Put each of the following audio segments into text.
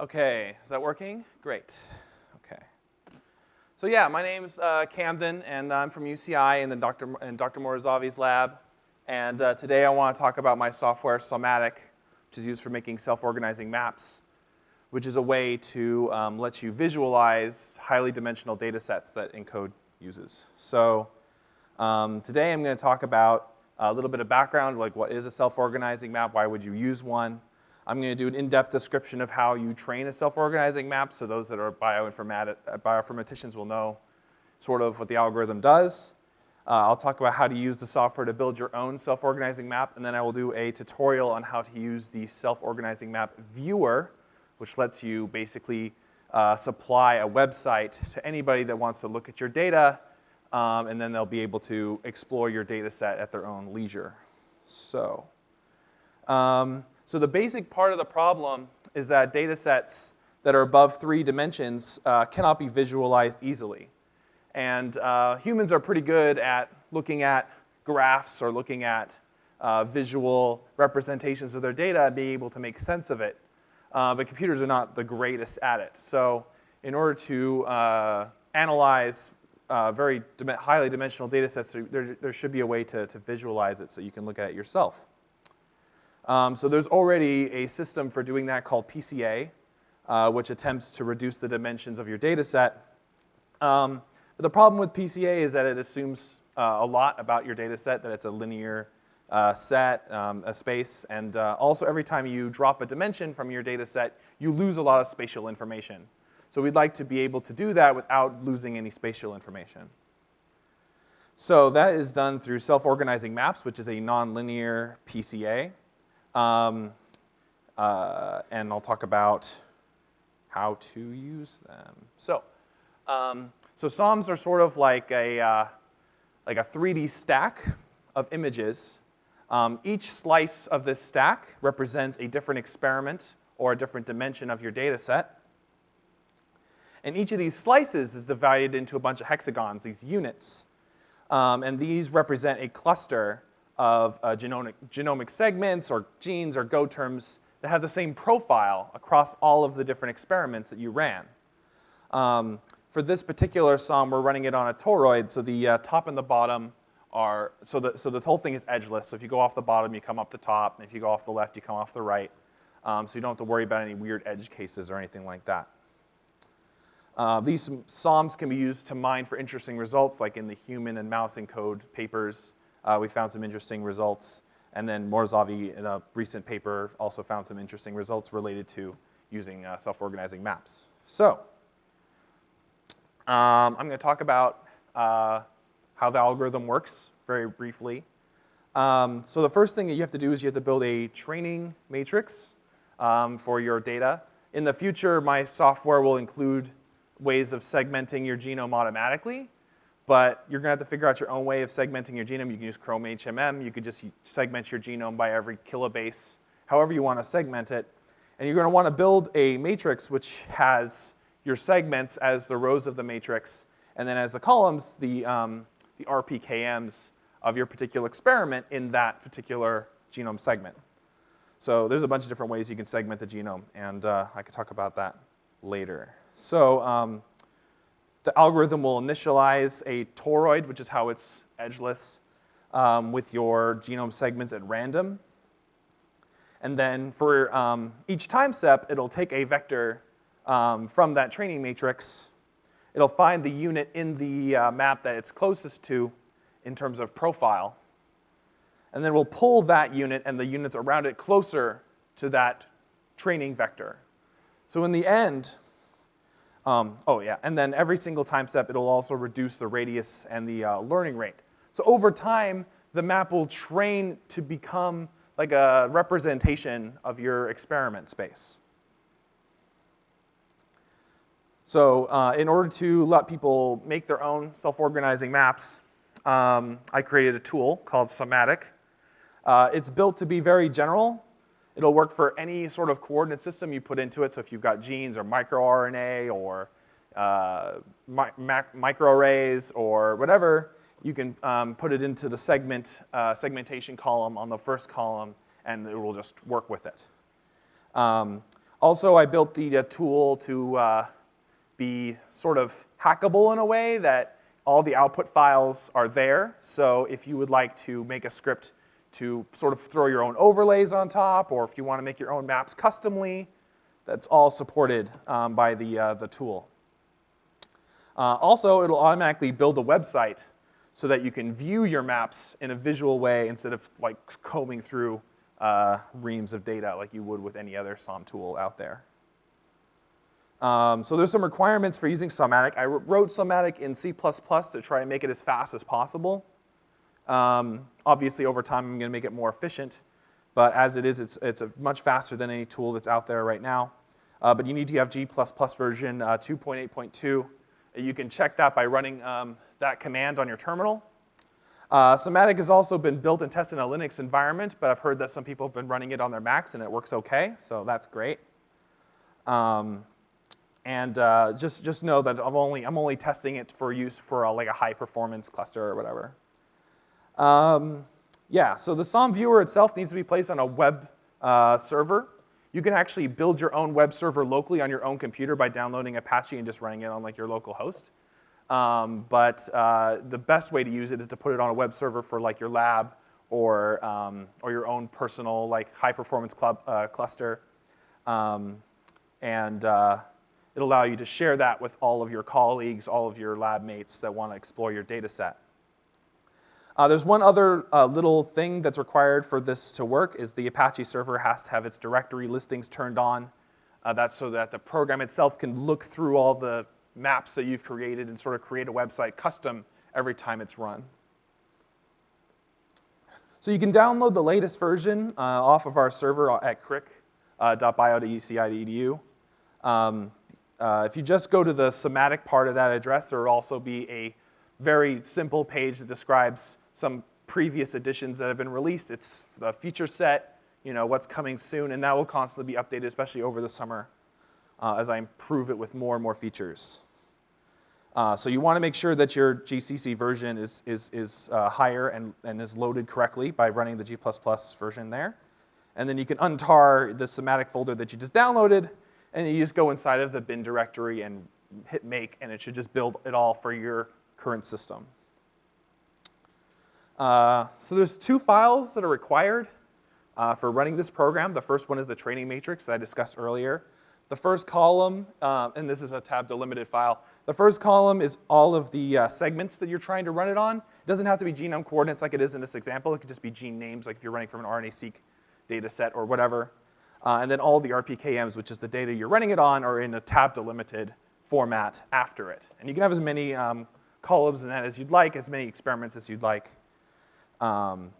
Okay, is that working? Great. Okay. So yeah, my name's uh, Camden, and I'm from UCI in, the Dr. in Dr. Mortazavi's lab. And uh, today I want to talk about my software, Somatic, which is used for making self-organizing maps, which is a way to um, let you visualize highly dimensional data sets that ENCODE uses. So um, today I'm going to talk about a little bit of background, like what is a self-organizing map, why would you use one, I'm going to do an in-depth description of how you train a self-organizing map, so those that are bioinformaticians will know sort of what the algorithm does. Uh, I'll talk about how to use the software to build your own self-organizing map, and then I will do a tutorial on how to use the self-organizing map viewer, which lets you basically uh, supply a website to anybody that wants to look at your data, um, and then they'll be able to explore your data set at their own leisure. So. Um, so the basic part of the problem is that data sets that are above three dimensions uh, cannot be visualized easily. And uh, humans are pretty good at looking at graphs or looking at uh, visual representations of their data and being able to make sense of it. Uh, but computers are not the greatest at it. So in order to uh, analyze uh, very highly dimensional data sets, there, there should be a way to, to visualize it so you can look at it yourself. Um, so there's already a system for doing that called PCA, uh, which attempts to reduce the dimensions of your data set. Um, but the problem with PCA is that it assumes uh, a lot about your data set, that it's a linear uh, set, um, a space, and uh, also every time you drop a dimension from your data set, you lose a lot of spatial information. So we'd like to be able to do that without losing any spatial information. So that is done through self-organizing maps, which is a nonlinear PCA. Um, uh, and I'll talk about how to use them. So, um, so SOMs are sort of like a, uh, like a 3D stack of images. Um, each slice of this stack represents a different experiment or a different dimension of your data set. And each of these slices is divided into a bunch of hexagons, these units. Um, and these represent a cluster of uh, genomic, genomic segments or genes or Go terms that have the same profile across all of the different experiments that you ran. Um, for this particular SOM, we're running it on a toroid, so the uh, top and the bottom are, so the, so the whole thing is edgeless. So if you go off the bottom, you come up the top, and if you go off the left, you come off the right. Um, so you don't have to worry about any weird edge cases or anything like that. Uh, these SOMs can be used to mine for interesting results, like in the human and mouse ENCODE papers uh, we found some interesting results. And then Mortazavi, in a recent paper, also found some interesting results related to using uh, self-organizing maps. So um, I'm going to talk about uh, how the algorithm works very briefly. Um, so the first thing that you have to do is you have to build a training matrix um, for your data. In the future, my software will include ways of segmenting your genome automatically but you're gonna have to figure out your own way of segmenting your genome. You can use Chrome HMM. You could just segment your genome by every kilobase, however you wanna segment it. And you're gonna wanna build a matrix which has your segments as the rows of the matrix, and then as the columns, the, um, the RPKMs of your particular experiment in that particular genome segment. So there's a bunch of different ways you can segment the genome, and uh, I could talk about that later. So um, the algorithm will initialize a toroid, which is how it's edgeless, um, with your genome segments at random. And then for um, each time step, it'll take a vector um, from that training matrix. It'll find the unit in the uh, map that it's closest to in terms of profile. And then we'll pull that unit and the units around it closer to that training vector. So in the end, um, oh yeah, and then every single time step, it'll also reduce the radius and the uh, learning rate. So over time, the map will train to become like a representation of your experiment space. So uh, in order to let people make their own self-organizing maps, um, I created a tool called Somatic. Uh, it's built to be very general, It'll work for any sort of coordinate system you put into it. So if you've got genes or microRNA or uh, mi microarrays or whatever, you can um, put it into the segment uh, segmentation column on the first column, and it will just work with it. Um, Also, I built the uh, tool to uh, be sort of hackable in a way that all the output files are there. So if you would like to make a script to sort of throw your own overlays on top, or if you want to make your own maps customly, that's all supported um, by the, uh, the tool. Uh, also, it'll automatically build a website so that you can view your maps in a visual way instead of like combing through uh, reams of data like you would with any other SOM tool out there. Um, so there's some requirements for using Somatic. I wrote Somatic in C++ to try and make it as fast as possible. Um, obviously, over time, I'm going to make it more efficient. But as it is, it's, it's much faster than any tool that's out there right now. Uh, but you need to have G++ version uh, 2.8.2. You can check that by running um, that command on your terminal. Uh, Somatic has also been built and tested in a Linux environment, but I've heard that some people have been running it on their Macs and it works okay, so that's great. Um, and uh, just, just know that I'm only, I'm only testing it for use for a, like a high performance cluster or whatever. Um, yeah, so the SOM viewer itself needs to be placed on a web uh, server. You can actually build your own web server locally on your own computer by downloading Apache and just running it on like your local host. Um, but uh, the best way to use it is to put it on a web server for like your lab or, um, or your own personal like high performance club, uh, cluster. Um, and uh, it'll allow you to share that with all of your colleagues, all of your lab mates that want to explore your data set. Uh, there's one other uh, little thing that's required for this to work is the Apache server has to have its directory listings turned on. Uh, that's so that the program itself can look through all the maps that you've created and sort of create a website custom every time it's run. So you can download the latest version uh, off of our server at crick.bio.uci.edu. Uh, um, uh, if you just go to the somatic part of that address, there will also be a very simple page that describes some previous editions that have been released. It's the feature set, you know, what's coming soon, and that will constantly be updated, especially over the summer uh, as I improve it with more and more features. Uh, so you want to make sure that your GCC version is, is, is uh, higher and, and is loaded correctly by running the G++ version there. And then you can untar the somatic folder that you just downloaded, and you just go inside of the bin directory and hit make, and it should just build it all for your current system. Uh, so there's two files that are required uh, for running this program. The first one is the training matrix that I discussed earlier. The first column, uh, and this is a tab delimited file, the first column is all of the uh, segments that you're trying to run it on. It doesn't have to be genome coordinates like it is in this example. It could just be gene names, like if you're running from an RNA-seq data set or whatever. Uh, and then all the RPKMs, which is the data you're running it on, are in a tab delimited format after it. And you can have as many um, columns in that as you'd like, as many experiments as you'd like. Um,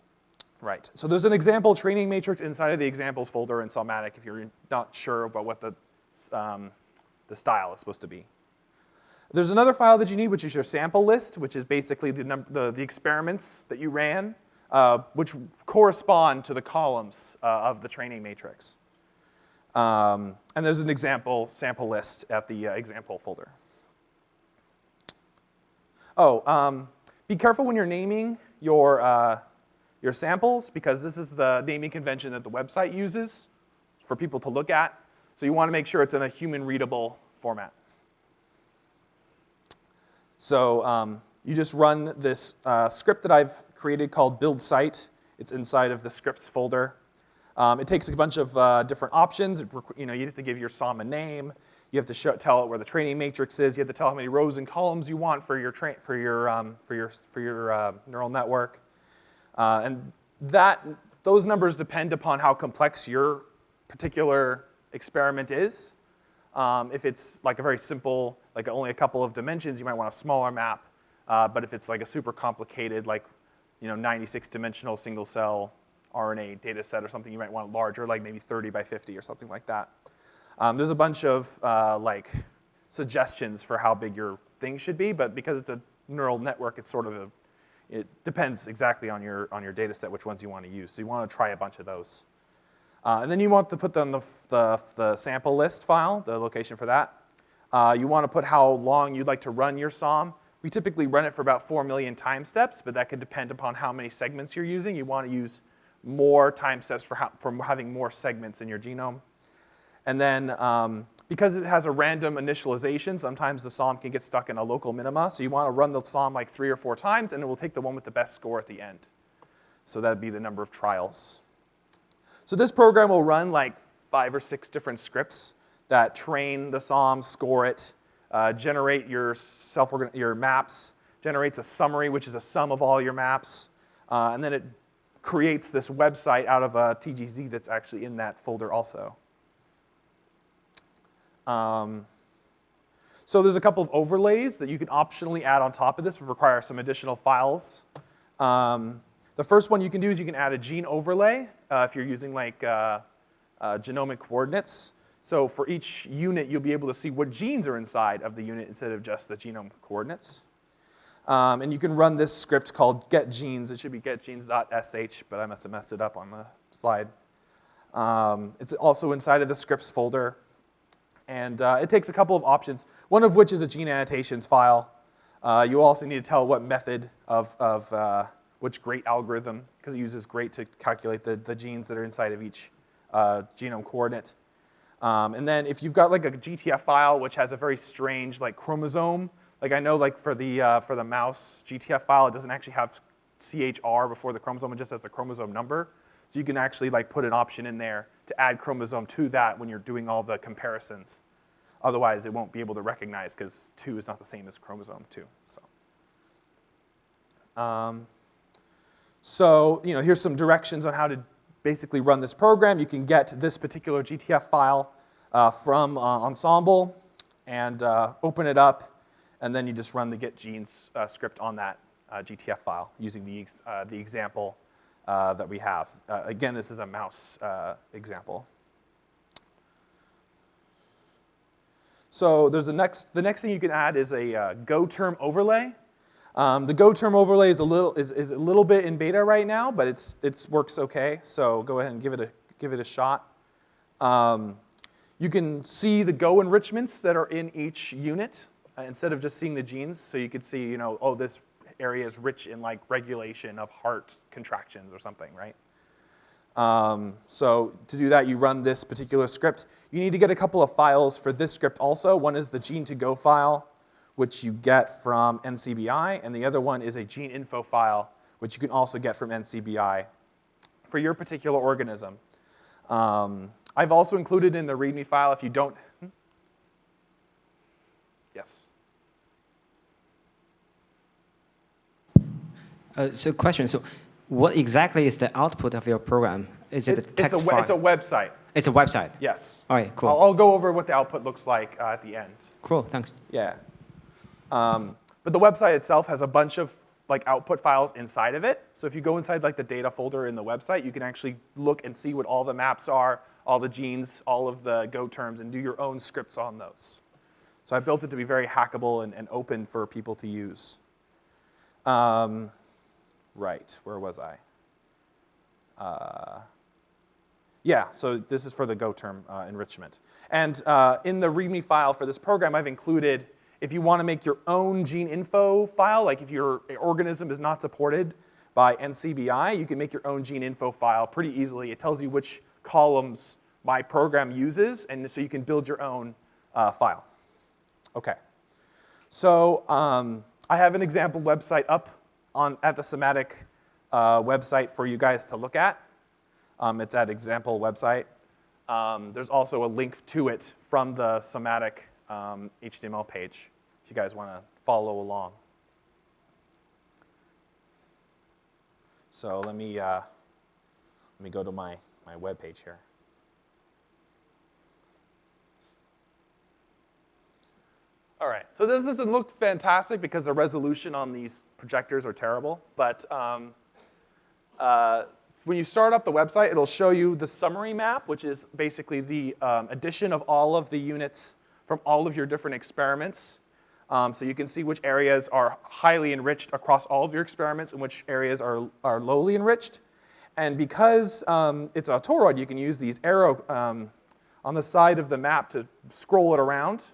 right, so there's an example training matrix inside of the examples folder in Somatic if you're not sure about what the, um, the style is supposed to be. There's another file that you need, which is your sample list, which is basically the, the, the experiments that you ran, uh, which correspond to the columns uh, of the training matrix. Um, and there's an example sample list at the uh, example folder. Oh, um, be careful when you're naming your, uh, your samples, because this is the naming convention that the website uses for people to look at. So you want to make sure it's in a human readable format. So um, you just run this uh, script that I've created called build site. It's inside of the scripts folder. Um, it takes a bunch of uh, different options. You know, you have to give your SOM a name. You have to show, tell it where the training matrix is. You have to tell how many rows and columns you want for your for your um, for your for your uh, neural network. Uh, and that those numbers depend upon how complex your particular experiment is. Um, if it's like a very simple like only a couple of dimensions, you might want a smaller map. Uh, but if it's like a super complicated, like you know, 96 dimensional single cell RNA data set or something, you might want larger, like maybe 30 by 50 or something like that. Um, there's a bunch of uh, like suggestions for how big your thing should be, but because it's a neural network, it's sort of a, it depends exactly on your, on your data set which ones you want to use. So you want to try a bunch of those. Uh, and then you want to put them the, the, the sample list file, the location for that. Uh, you want to put how long you'd like to run your SOM. We typically run it for about 4 million time steps, but that could depend upon how many segments you're using. You want to use more time steps for, for having more segments in your genome. And then um, because it has a random initialization, sometimes the SOM can get stuck in a local minima. So you want to run the SOM like three or four times, and it will take the one with the best score at the end. So that'd be the number of trials. So this program will run like five or six different scripts that train the SOM, score it, uh, generate your self your maps, generates a summary, which is a sum of all your maps, uh, and then it creates this website out of a TGZ that's actually in that folder also. Um, so there's a couple of overlays that you can optionally add on top of this, would require some additional files. Um, the first one you can do is you can add a gene overlay uh, if you're using like uh, uh, genomic coordinates. So for each unit, you'll be able to see what genes are inside of the unit instead of just the genome coordinates. Um, and you can run this script called getGenes. It should be getgenes.sh, but I must have messed it up on the slide. Um, it's also inside of the scripts folder. And uh, it takes a couple of options, one of which is a gene annotations file. Uh, you also need to tell what method of, of uh, which GREAT algorithm, because it uses GREAT to calculate the, the genes that are inside of each uh, genome coordinate. Um, and then if you've got like a GTF file which has a very strange like chromosome, like I know like for the, uh, for the mouse GTF file, it doesn't actually have CHR before the chromosome, it just has the chromosome number. So you can actually like put an option in there to add chromosome to that when you're doing all the comparisons. Otherwise, it won't be able to recognize because 2 is not the same as chromosome 2. So. Um, so, you know, here's some directions on how to basically run this program. You can get this particular GTF file uh, from uh, Ensembl and uh, open it up, and then you just run the getGenes uh, script on that uh, GTF file using the, uh, the example that we have. again, this is a mouse example. So there's the next, the next thing you can add is a Go term overlay. Um, the Go term overlay is a little is, is a little bit in beta right now, but it's it's works okay. So go ahead and give it a give it a shot. Um, you can see the Go enrichments that are in each unit uh, instead of just seeing the genes. So you could see, you know, oh, this area is rich in like regulation of heart contractions or something, right? Um, so to do that, you run this particular script. You need to get a couple of files for this script also. One is the gene to go file, which you get from NCBI, and the other one is a gene info file, which you can also get from NCBI for your particular organism. Um, I've also included in the README file if you don't. Hmm? Yes. Uh, so question, so what exactly is the output of your program? Is it it's, a text it's a, file? It's a website. It's a website? Yes. All right, cool. I'll, I'll go over what the output looks like uh, at the end. Cool, thanks. Yeah. Um, but the website itself has a bunch of like output files inside of it. So if you go inside like the data folder in the website, you can actually look and see what all the maps are, all the genes, all of the Go terms, and do your own scripts on those. So I built it to be very hackable and, and open for people to use. Um, right, where was I? Uh, yeah, so this is for the Go term uh, enrichment. And uh, in the README file for this program, I've included if you want to make your own gene info file, like if your organism is not supported by NCBI, you can make your own gene info file pretty easily. It tells you which columns my program uses, and so you can build your own uh, file. Okay. So um, I have an example website up on, at the Somatic uh, website for you guys to look at. Um, it's at example website. Um, there's also a link to it from the Somatic um, HTML page if you guys want to follow along. So let me, uh, let me go to my, my web page here. All right, so this doesn't look fantastic because the resolution on these projectors are terrible, but um, uh, when you start up the website, it'll show you the summary map, which is basically the um, addition of all of the units from all of your different experiments. Um, so you can see which areas are highly enriched across all of your experiments and which areas are, are lowly enriched. And because um, it's a toroid, you can use these arrow um, on the side of the map to scroll it around.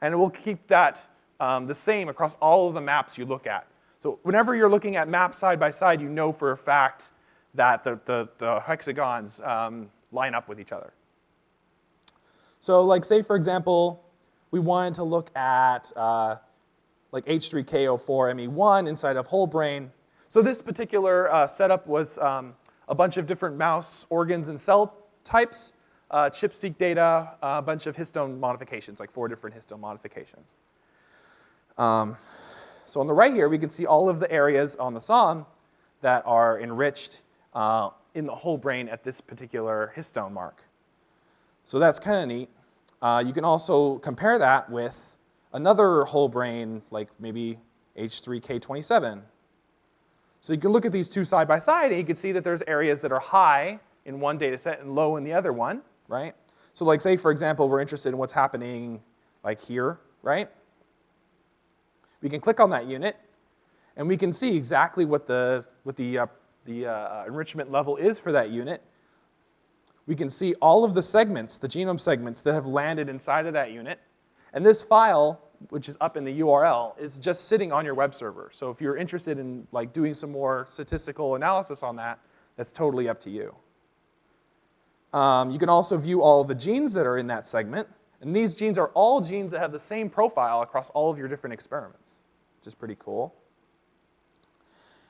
And we'll keep that um, the same across all of the maps you look at. So whenever you're looking at maps side by side, you know for a fact that the, the, the hexagons um, line up with each other. So like say for example, we wanted to look at uh, like H3K04ME1 inside of whole brain. So this particular uh, setup was um, a bunch of different mouse organs and cell types, uh, ChIP-seq data, a bunch of histone modifications, like four different histone modifications. Um, so on the right here, we can see all of the areas on the SOM that are enriched uh, in the whole brain at this particular histone mark. So that's kind of neat. Uh, you can also compare that with another whole brain, like maybe H3K27. So you can look at these two side by side, and you can see that there's areas that are high in one data set and low in the other one, right? So like say, for example, we're interested in what's happening like here, right? We can click on that unit, and we can see exactly what the, what the, uh, the uh, enrichment level is for that unit. We can see all of the segments, the genome segments that have landed inside of that unit. And this file, which is up in the URL, is just sitting on your web server. So if you're interested in like doing some more statistical analysis on that, that's totally up to you. Um, you can also view all of the genes that are in that segment. And these genes are all genes that have the same profile across all of your different experiments, which is pretty cool.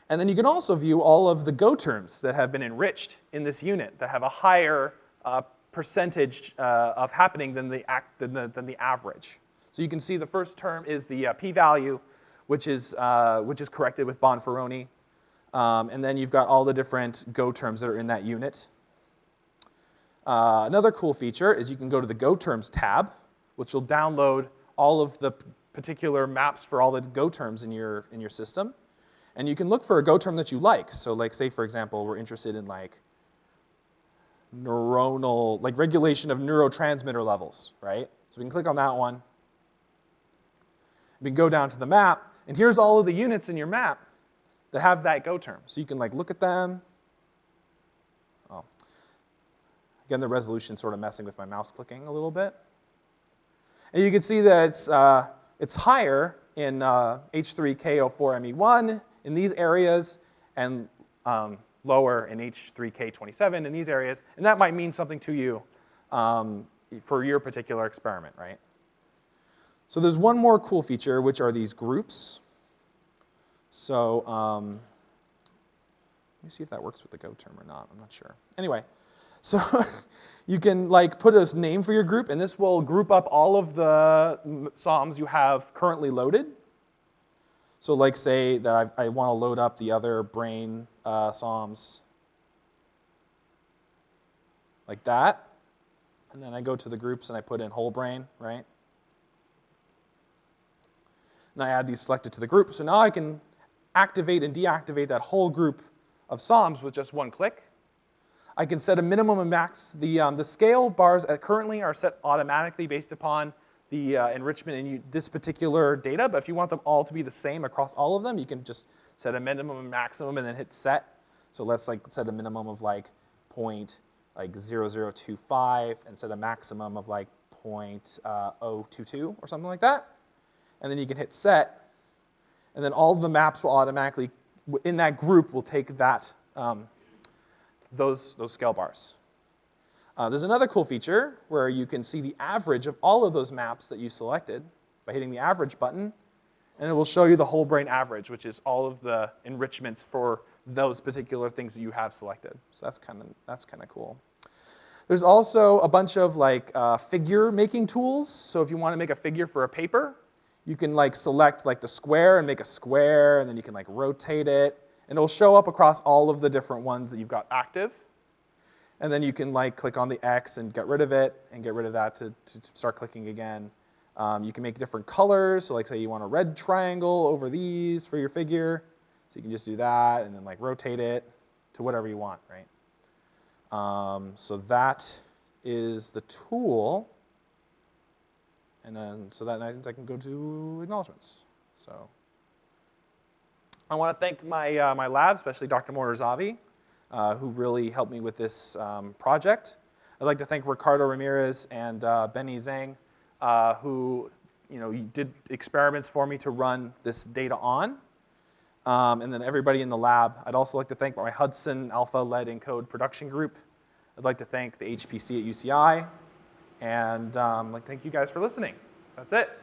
And then you can also view all of the Go terms that have been enriched in this unit that have a higher uh, percentage uh, of happening than the, than, the, than the average. So you can see the first term is the uh, p-value, which, is uh, which is corrected with Bonferroni. Um, and then you've got all the different Go terms that are in that unit. Uh, another cool feature is you can go to the Go terms tab, which will download all of the particular maps for all the Go terms in your, in your system. And you can look for a Go term that you like. So like say, for example, we're interested in like neuronal, like regulation of neurotransmitter levels, right? So we can click on that one. We can go down to the map, and here's all of the units in your map that have that Go term. So you can like look at them. Oh. Again, the resolution sort of messing with my mouse clicking a little bit. And you can see that it's, uh, it's higher in uh, H3K04ME1 in these areas, and um, lower in H3K27 in these areas, and that might mean something to you um, for your particular experiment, right? So there's one more cool feature, which are these groups. So um, let me see if that works with the Go term or not. I'm not sure. Anyway, so you can like put a name for your group, and this will group up all of the SOMs you have currently loaded. So like say that I, I want to load up the other brain uh, SOMs like that. And then I go to the groups and I put in whole brain, right? And I add these selected to the group. So now I can activate and deactivate that whole group of SOMs with just one click. I can set a minimum and max. The, um, the scale bars currently are set automatically based upon the uh, enrichment in you, this particular data, but if you want them all to be the same across all of them, you can just set a minimum and maximum and then hit set. So let's like set a minimum of like point like 0025 and set a maximum of like point, uh, 022 or something like that. And then you can hit set, and then all of the maps will automatically, in that group, will take that, um, those, those scale bars. Uh, there's another cool feature where you can see the average of all of those maps that you selected by hitting the average button, and it will show you the whole brain average, which is all of the enrichments for those particular things that you have selected. So that's kind of that's kind of cool. There's also a bunch of like uh, figure making tools. So if you want to make a figure for a paper, you can like select like the square and make a square, and then you can like rotate it, and it'll show up across all of the different ones that you've got active. And then you can like click on the X and get rid of it and get rid of that to, to start clicking again. Um, you can make different colors. So like say you want a red triangle over these for your figure. So you can just do that and then like rotate it to whatever you want, right? Um, so that is the tool. And then so that means I can go to acknowledgements. So I want to thank my, uh, my lab, especially Dr. Mortazavi uh, who really helped me with this um, project. I'd like to thank Ricardo Ramirez and uh, Benny Zhang, uh, who you know, did experiments for me to run this data on. Um, and then everybody in the lab. I'd also like to thank my HudsonAlpha Lead ENCODE production group. I'd like to thank the HPC at UCI. And um, like, thank you guys for listening. That's it.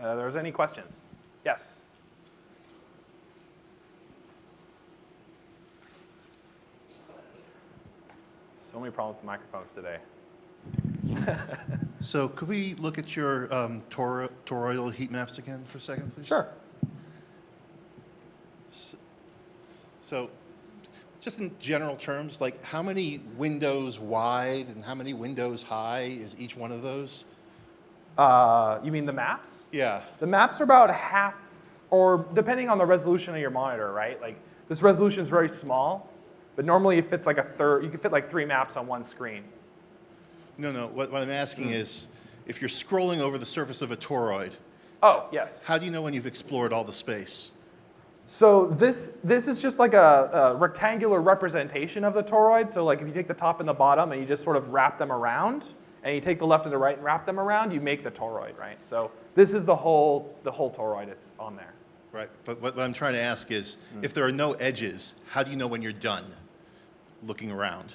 Uh, there's any questions? Yes. So many problems with microphones today. So could we look at your um, tor- toroidal heat maps again for a second, please? Sure. So just in general terms, like how many windows wide and how many windows high is each one of those? Uh, you mean the maps? Yeah. The maps are about half, or depending on the resolution of your monitor, right? Like this resolution is very small, but normally it fits like a third. You can fit like three maps on one screen. No, no, what, what I'm asking is, if you're scrolling over the surface of a toroid, Oh, yes. how do you know when you've explored all the space? So this this is just like a, a rectangular representation of the toroid. So like if you take the top and the bottom and you just sort of wrap them around, and you take the left and the right and wrap them around, you make the toroid, right? So this is the whole the whole toroid. It's on there. Right, but what, what I'm trying to ask is, hmm. if there are no edges, how do you know when you're done looking around?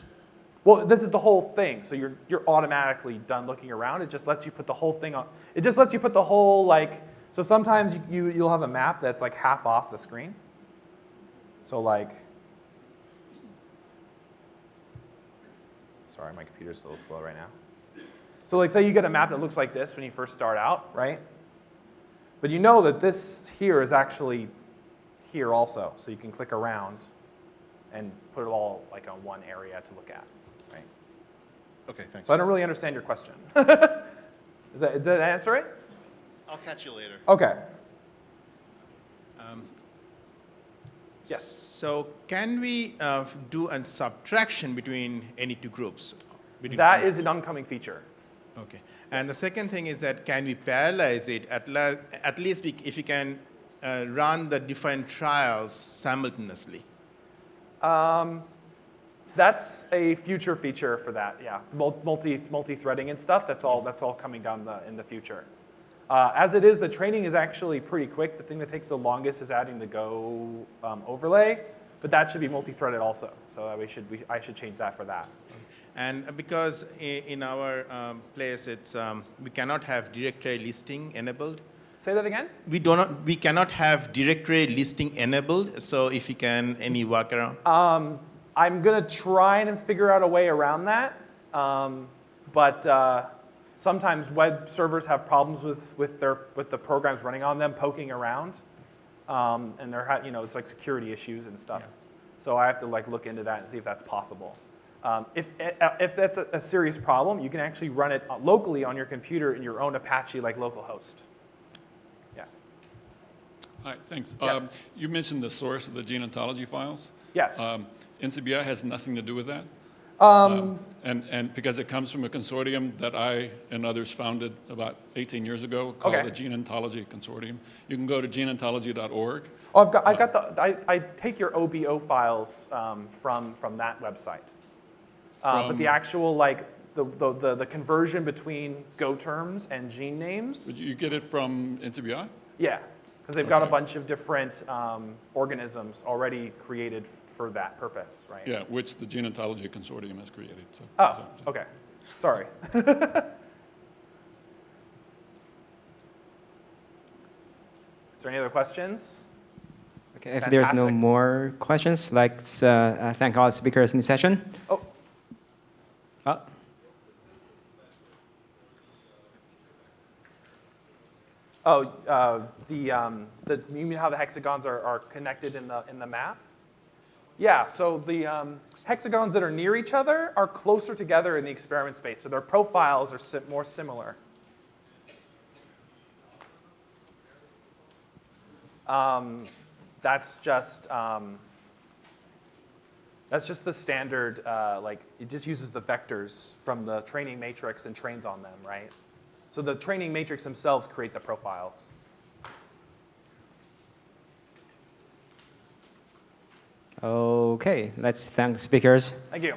Well, this is the whole thing. So you're you're automatically done looking around. It just lets you put the whole thing on. It just lets you put the whole like. So sometimes you, you you'll have a map that's like half off the screen. So like. Sorry, my computer's a little slow right now. So like, say you get a map that looks like this when you first start out, right? But you know that this here is actually here also, so you can click around and put it all like on one area to look at, right? Okay, thanks. So I don't really understand your question. Is that, did that answer it? I'll catch you later. Okay. Um, Yes. So can we uh, do a subtraction between any two groups? That is an oncoming feature. Okay. And the second thing is that can we parallelize it at, la- at least we, if you can uh, run the different trials simultaneously? Um, that's a future feature for that. Yeah, Mul- multi multi-threading and stuff. That's all. That's all coming down the in the future. Uh, as it is, the training is actually pretty quick. The thing that takes the longest is adding the Go um, overlay, but that should be multi-threaded also. So we should we, I should change that for that. And because in our um, place, it's, um, we cannot have directory listing enabled. Say that again. We, do not, we cannot have directory listing enabled, so if you can, any workaround? Um, I'm gonna try and figure out a way around that, um, but uh, sometimes web servers have problems with, with their with the programs running on them poking around, um, and they're you know it's like security issues and stuff. So I have to like look into that and see if that's possible. Um, if if that's a, a serious problem, you can actually run it locally on your computer in your own Apache like localhost. Yeah. Hi, thanks. Yes. Um, You mentioned the source of the gene ontology files. Yes. Um, NCBI has nothing to do with that. Um, And, and because it comes from a consortium that I and others founded about 18 years ago called Okay. the Gene Ontology Consortium. You can go to geneontology.org. Oh, I've got, I got the, I, I take your OBO files um, from, from that website. Uh, but the actual, like, the, the, the, the conversion between Go terms and gene names, you get it from NCBI? yeah, because they've got a bunch of different um, organisms already created for that purpose, right? Yeah, which the Gene Ontology Consortium has created. so- Oh, so- okay. Sorry. Is there any other questions? Okay, if there's no more questions, let's uh, uh, thank all the speakers in the session. Oh, Oh, Oh, uh, the, um, the, you mean how the hexagons are, are connected in the, in the map? Yeah, so the um, hexagons that are near each other are closer together in the experiment space, so their profiles are si- more similar. Um, that's just um, that's just the standard. Uh, like it just uses the vectors from the training matrix and trains on them, right? So the training matrix themselves create the profiles. Okay, let's thank the speakers. Thank you.